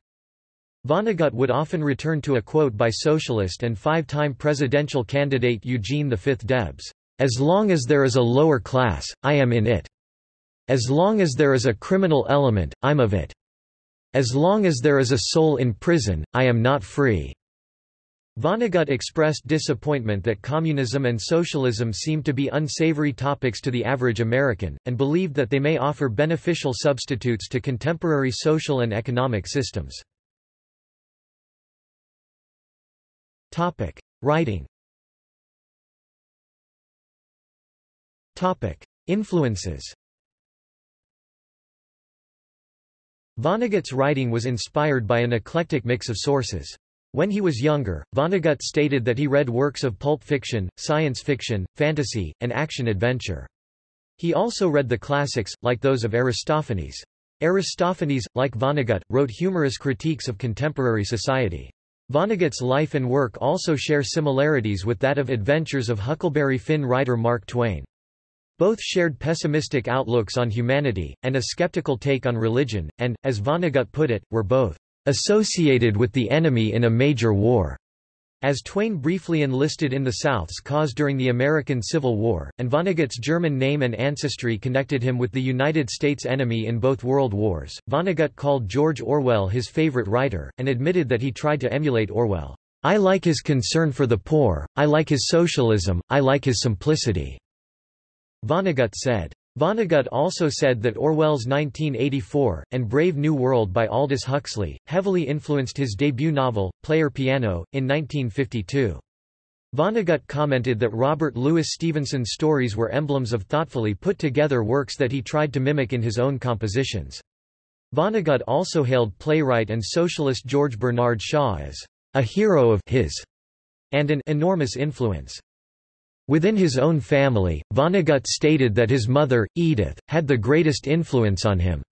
Vonnegut would often return to a quote by socialist and five-time presidential candidate Eugene V. Debs, "...as long as there is a lower class, I am in it. As long as there is a criminal element, I'm of it. As long as there is a soul in prison, I am not free." Vonnegut expressed disappointment that communism and socialism seemed to be unsavory topics to the average American, and believed that they may offer beneficial substitutes to contemporary social and economic systems. Writing Topic: Influences Vonnegut's writing was inspired by an eclectic mix of sources. When he was younger, Vonnegut stated that he read works of pulp fiction, science fiction, fantasy, and action-adventure. He also read the classics, like those of Aristophanes. Aristophanes, like Vonnegut, wrote humorous critiques of contemporary society. Vonnegut's life and work also share similarities with that of Adventures of Huckleberry Finn writer Mark Twain. Both shared pessimistic outlooks on humanity, and a skeptical take on religion, and, as Vonnegut put it, were both associated with the enemy in a major war. As Twain briefly enlisted in the South's cause during the American Civil War, and Vonnegut's German name and ancestry connected him with the United States enemy in both world wars, Vonnegut called George Orwell his favorite writer, and admitted that he tried to emulate Orwell. I like his concern for the poor, I like his socialism, I like his simplicity. Vonnegut said. Vonnegut also said that Orwell's 1984, and Brave New World by Aldous Huxley, heavily influenced his debut novel, Player Piano, in 1952. Vonnegut commented that Robert Louis Stevenson's stories were emblems of thoughtfully put together works that he tried to mimic in his own compositions. Vonnegut also hailed playwright and socialist George Bernard Shaw as a hero of his and an enormous influence. Within his own family, Vonnegut stated that his mother, Edith, had the greatest influence on him.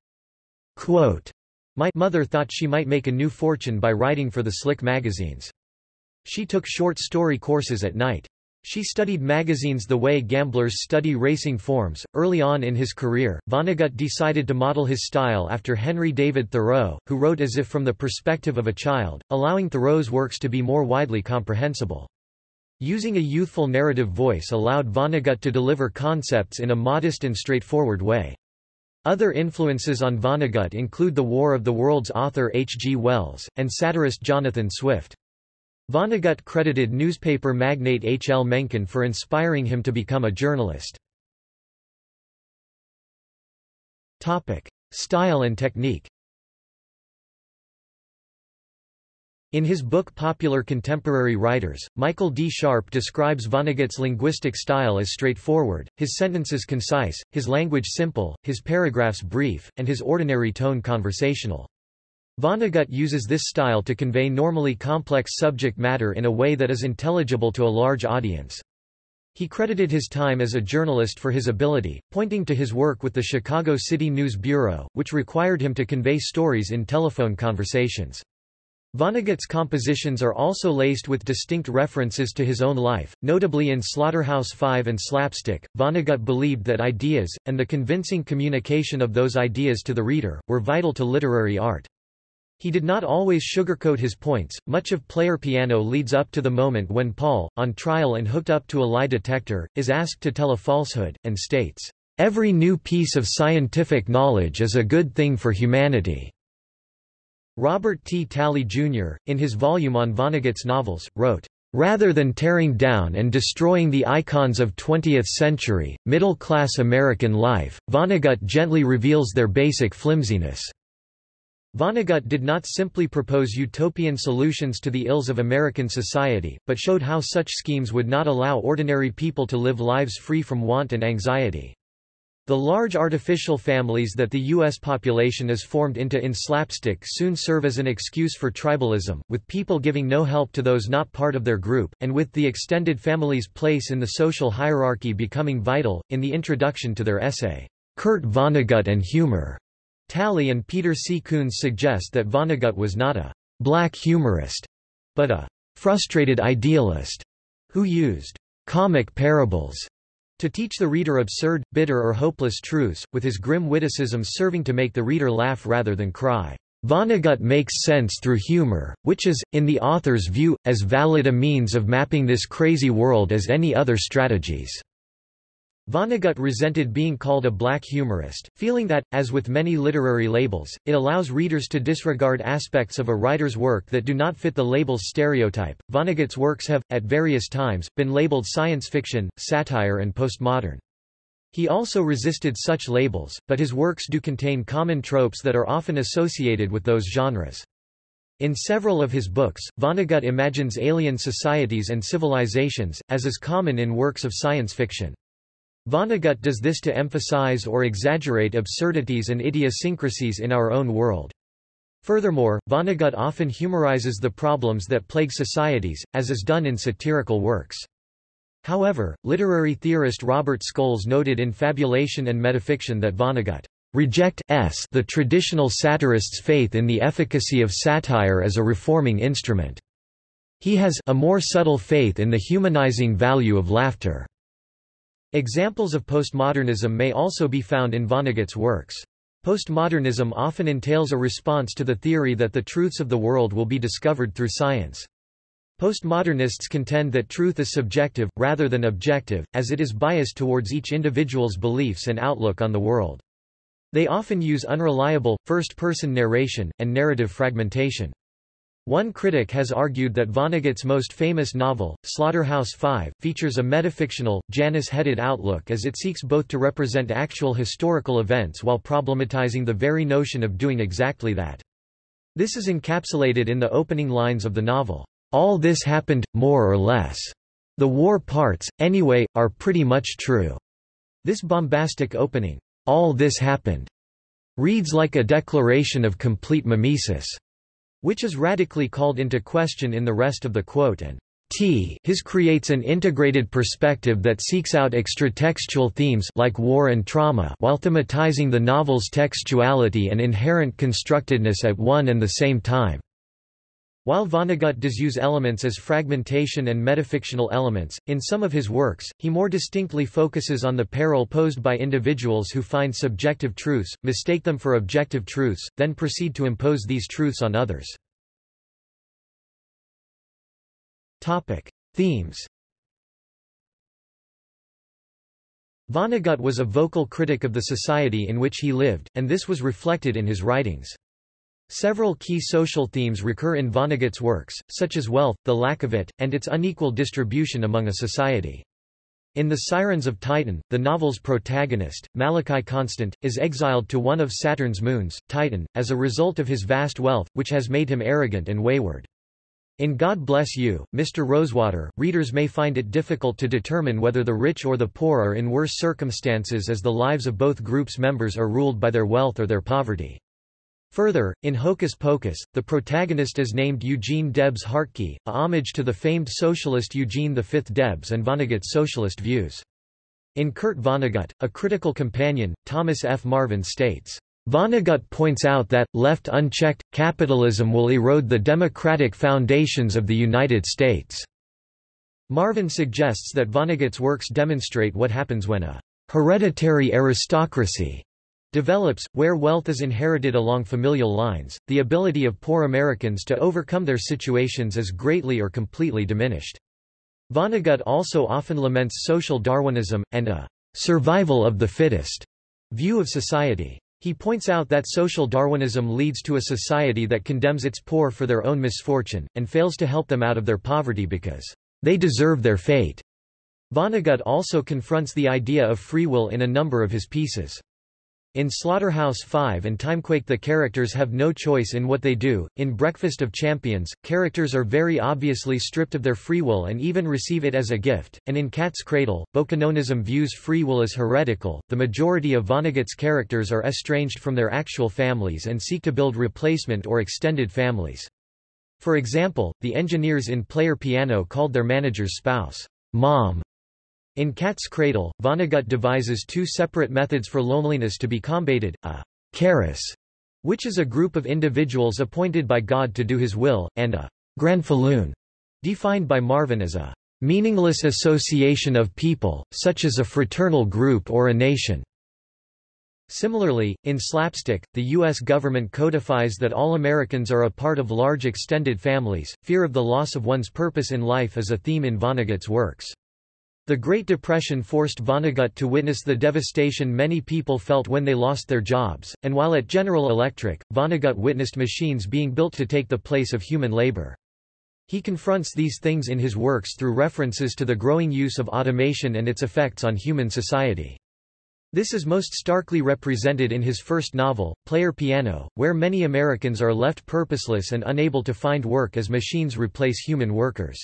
Quote, My mother thought she might make a new fortune by writing for the slick magazines. She took short story courses at night. She studied magazines the way gamblers study racing forms. Early on in his career, Vonnegut decided to model his style after Henry David Thoreau, who wrote as if from the perspective of a child, allowing Thoreau's works to be more widely comprehensible. Using a youthful narrative voice allowed Vonnegut to deliver concepts in a modest and straightforward way. Other influences on Vonnegut include the War of the Worlds author H. G. Wells, and satirist Jonathan Swift. Vonnegut credited newspaper magnate H. L. Mencken for inspiring him to become a journalist. Style and technique In his book Popular Contemporary Writers, Michael D. Sharp describes Vonnegut's linguistic style as straightforward, his sentences concise, his language simple, his paragraphs brief, and his ordinary tone conversational. Vonnegut uses this style to convey normally complex subject matter in a way that is intelligible to a large audience. He credited his time as a journalist for his ability, pointing to his work with the Chicago City News Bureau, which required him to convey stories in telephone conversations. Vonnegut's compositions are also laced with distinct references to his own life, notably in Slaughterhouse-Five and Slapstick. Vonnegut believed that ideas, and the convincing communication of those ideas to the reader, were vital to literary art. He did not always sugarcoat his points. Much of Player Piano leads up to the moment when Paul, on trial and hooked up to a lie detector, is asked to tell a falsehood, and states, Every new piece of scientific knowledge is a good thing for humanity. Robert T. Tally, Jr., in his volume on Vonnegut's novels, wrote, Rather than tearing down and destroying the icons of 20th-century, middle-class American life, Vonnegut gently reveals their basic flimsiness. Vonnegut did not simply propose utopian solutions to the ills of American society, but showed how such schemes would not allow ordinary people to live lives free from want and anxiety. The large artificial families that the U.S. population is formed into in slapstick soon serve as an excuse for tribalism, with people giving no help to those not part of their group, and with the extended family's place in the social hierarchy becoming vital. In the introduction to their essay, Kurt Vonnegut and Humor, Tally and Peter C. Kunze suggest that Vonnegut was not a black humorist, but a frustrated idealist who used comic parables to teach the reader absurd, bitter or hopeless truths, with his grim witticisms serving to make the reader laugh rather than cry. Vonnegut makes sense through humor, which is, in the author's view, as valid a means of mapping this crazy world as any other strategies. Vonnegut resented being called a black humorist, feeling that, as with many literary labels, it allows readers to disregard aspects of a writer's work that do not fit the label's stereotype. Vonnegut's works have, at various times, been labeled science fiction, satire, and postmodern. He also resisted such labels, but his works do contain common tropes that are often associated with those genres. In several of his books, Vonnegut imagines alien societies and civilizations, as is common in works of science fiction. Vonnegut does this to emphasize or exaggerate absurdities and idiosyncrasies in our own world. Furthermore, Vonnegut often humorizes the problems that plague societies, as is done in satirical works. However, literary theorist Robert Scholes noted in Fabulation and Metafiction that Vonnegut rejects the traditional satirist's faith in the efficacy of satire as a reforming instrument. He has a more subtle faith in the humanizing value of laughter. Examples of postmodernism may also be found in Vonnegut's works. Postmodernism often entails a response to the theory that the truths of the world will be discovered through science. Postmodernists contend that truth is subjective, rather than objective, as it is biased towards each individual's beliefs and outlook on the world. They often use unreliable, first-person narration, and narrative fragmentation. One critic has argued that Vonnegut's most famous novel, Slaughterhouse-Five, features a metafictional, Janus-headed outlook as it seeks both to represent actual historical events while problematizing the very notion of doing exactly that. This is encapsulated in the opening lines of the novel. All this happened, more or less. The war parts, anyway, are pretty much true. This bombastic opening, all this happened, reads like a declaration of complete mimesis which is radically called into question in the rest of the quote and T his creates an integrated perspective that seeks out extratextual themes like war and trauma while thematizing the novel's textuality and inherent constructedness at one and the same time. While Vonnegut does use elements as fragmentation and metafictional elements, in some of his works, he more distinctly focuses on the peril posed by individuals who find subjective truths, mistake them for objective truths, then proceed to impose these truths on others. Topic. Themes Vonnegut was a vocal critic of the society in which he lived, and this was reflected in his writings. Several key social themes recur in Vonnegut's works, such as wealth, the lack of it, and its unequal distribution among a society. In The Sirens of Titan, the novel's protagonist, Malachi Constant, is exiled to one of Saturn's moons, Titan, as a result of his vast wealth, which has made him arrogant and wayward. In God Bless You, Mr. Rosewater, readers may find it difficult to determine whether the rich or the poor are in worse circumstances as the lives of both groups' members are ruled by their wealth or their poverty. Further, in Hocus Pocus, the protagonist is named Eugene Debs Hartke, a homage to the famed socialist Eugene V. Debs and Vonnegut's socialist views. In Kurt Vonnegut, a critical companion, Thomas F. Marvin states, Vonnegut points out that, left unchecked, capitalism will erode the democratic foundations of the United States. Marvin suggests that Vonnegut's works demonstrate what happens when a hereditary aristocracy develops, where wealth is inherited along familial lines, the ability of poor Americans to overcome their situations is greatly or completely diminished. Vonnegut also often laments social Darwinism, and a survival of the fittest view of society. He points out that social Darwinism leads to a society that condemns its poor for their own misfortune, and fails to help them out of their poverty because they deserve their fate. Vonnegut also confronts the idea of free will in a number of his pieces. In Slaughterhouse-Five and Timequake the characters have no choice in what they do. In Breakfast of Champions, characters are very obviously stripped of their free will and even receive it as a gift, and in Cat's Cradle, Bokononism views free will as heretical. The majority of Vonnegut's characters are estranged from their actual families and seek to build replacement or extended families. For example, the engineers in Player Piano called their manager's spouse, Mom, in Cat's Cradle, Vonnegut devises two separate methods for loneliness to be combated, a karass, which is a group of individuals appointed by God to do his will, and a granfalloon, defined by Marvin as a meaningless association of people, such as a fraternal group or a nation. Similarly, in Slapstick, the U.S. government codifies that all Americans are a part of large extended families. Fear of the loss of one's purpose in life is a theme in Vonnegut's works. The Great Depression forced Vonnegut to witness the devastation many people felt when they lost their jobs, and while at General Electric, Vonnegut witnessed machines being built to take the place of human labor. He confronts these things in his works through references to the growing use of automation and its effects on human society. This is most starkly represented in his first novel, Player Piano, where many Americans are left purposeless and unable to find work as machines replace human workers.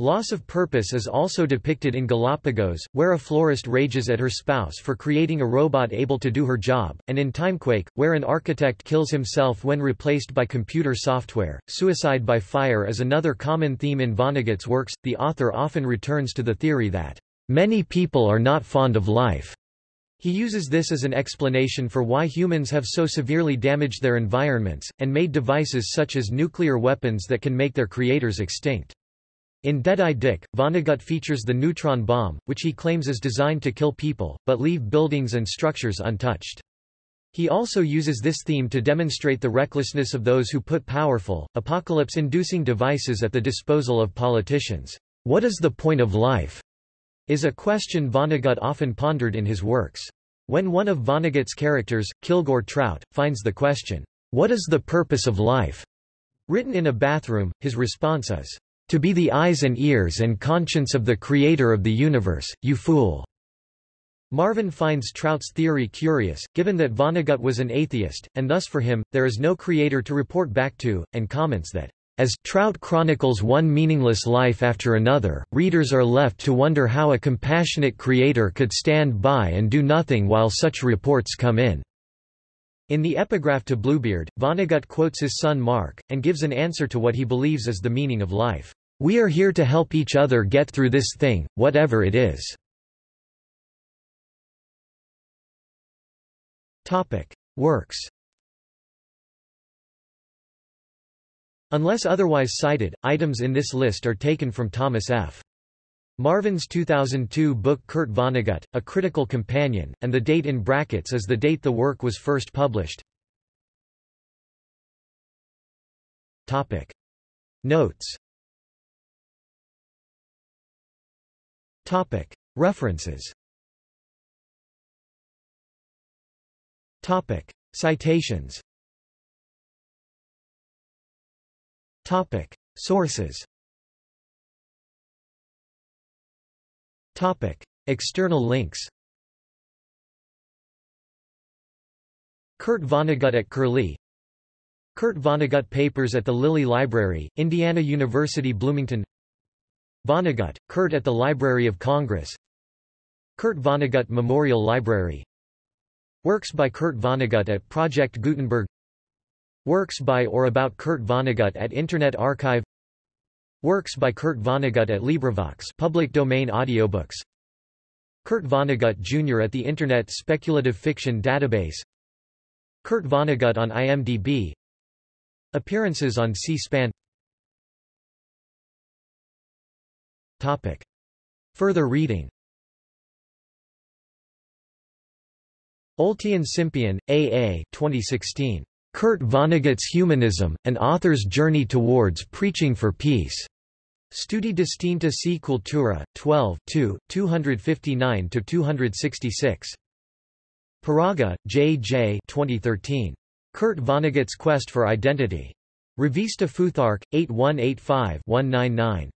Loss of purpose is also depicted in Galapagos, where a florist rages at her spouse for creating a robot able to do her job, and in Timequake, where an architect kills himself when replaced by computer software. Suicide by fire is another common theme in Vonnegut's works. The author often returns to the theory that many people are not fond of life. He uses this as an explanation for why humans have so severely damaged their environments, and made devices such as nuclear weapons that can make their creators extinct. In Deadeye Dick, Vonnegut features the neutron bomb, which he claims is designed to kill people, but leave buildings and structures untouched. He also uses this theme to demonstrate the recklessness of those who put powerful, apocalypse-inducing devices at the disposal of politicians. What is the point of life? is a question Vonnegut often pondered in his works. When one of Vonnegut's characters, Kilgore Trout, finds the question, What is the purpose of life? written in a bathroom, his response is, to be the eyes and ears and conscience of the creator of the universe, you fool. Marvin finds Trout's theory curious, given that Vonnegut was an atheist, and thus for him, there is no creator to report back to, and comments that, as Trout chronicles one meaningless life after another, readers are left to wonder how a compassionate creator could stand by and do nothing while such reports come in. In the epigraph to Bluebeard, Vonnegut quotes his son Mark, and gives an answer to what he believes is the meaning of life. We are here to help each other get through this thing, whatever it is. Topic: Works. Unless otherwise cited, items in this list are taken from Thomas F. Marvin's 2002 book Kurt Vonnegut, A Critical Companion, and the date in brackets is the date the work was first published. Topic. Notes Topic. References Topic. Citations Topic. Sources Topic. External links Kurt Vonnegut at Curlie Kurt Vonnegut Papers at the Lilly Library, Indiana University Bloomington Vonnegut, Kurt at the Library of Congress. Kurt Vonnegut Memorial Library. Works by Kurt Vonnegut at Project Gutenberg. Works by or about Kurt Vonnegut at Internet Archive. Works by Kurt Vonnegut at LibriVox public domain audiobooks. Kurt Vonnegut Jr. at the Internet Speculative Fiction Database. Kurt Vonnegut on IMDb. Appearances on C-SPAN Topic. Further reading Oltean Simpian, A. A. 2016. Kurt Vonnegut's Humanism, An Author's Journey Towards Preaching for Peace. Studi distinta si cultura, 12 2, 259–266. Paraga, J. J. 2013. Kurt Vonnegut's Quest for Identity. Revista Futhark, 8185-199.